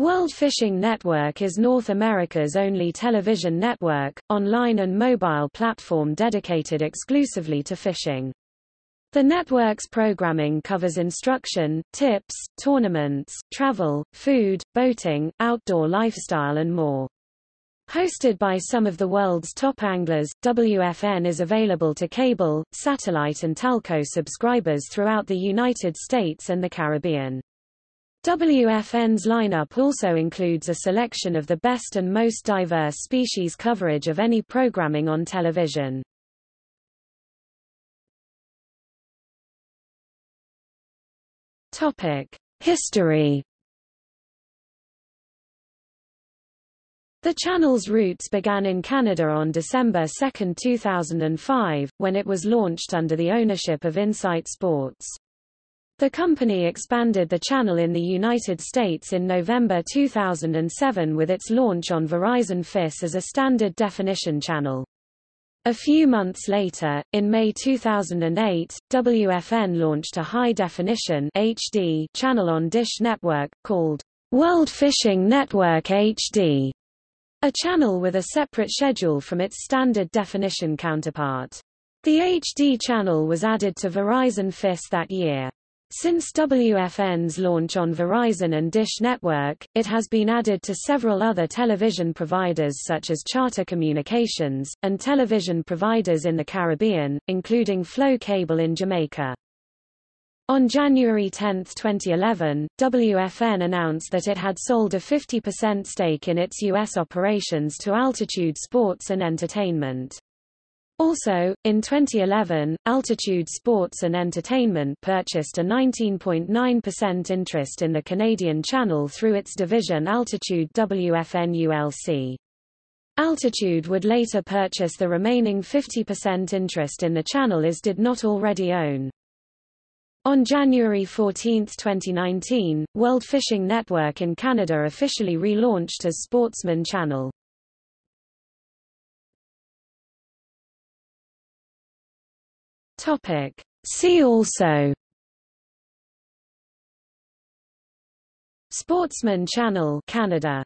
World Fishing Network is North America's only television network, online and mobile platform dedicated exclusively to fishing. The network's programming covers instruction, tips, tournaments, travel, food, boating, outdoor lifestyle and more. Hosted by some of the world's top anglers, WFN is available to cable, satellite and telco subscribers throughout the United States and the Caribbean. WFN's lineup also includes a selection of the best and most diverse species coverage of any programming on television. History The channel's roots began in Canada on December 2, 2005, when it was launched under the ownership of Insight Sports. The company expanded the channel in the United States in November 2007 with its launch on Verizon FiOS as a standard definition channel. A few months later, in May 2008, WFN launched a high-definition HD channel on Dish Network, called World Fishing Network HD, a channel with a separate schedule from its standard definition counterpart. The HD channel was added to Verizon FiOS that year. Since WFN's launch on Verizon and Dish Network, it has been added to several other television providers such as Charter Communications, and television providers in the Caribbean, including Flow Cable in Jamaica. On January 10, 2011, WFN announced that it had sold a 50% stake in its U.S. operations to Altitude Sports and Entertainment. Also, in 2011, Altitude Sports and Entertainment purchased a 19.9% interest in the Canadian channel through its division Altitude WFN ULC. Altitude would later purchase the remaining 50% interest in the channel as did not already own. On January 14, 2019, World Fishing Network in Canada officially relaunched as Sportsman Channel. Topic. See also Sportsman Channel Canada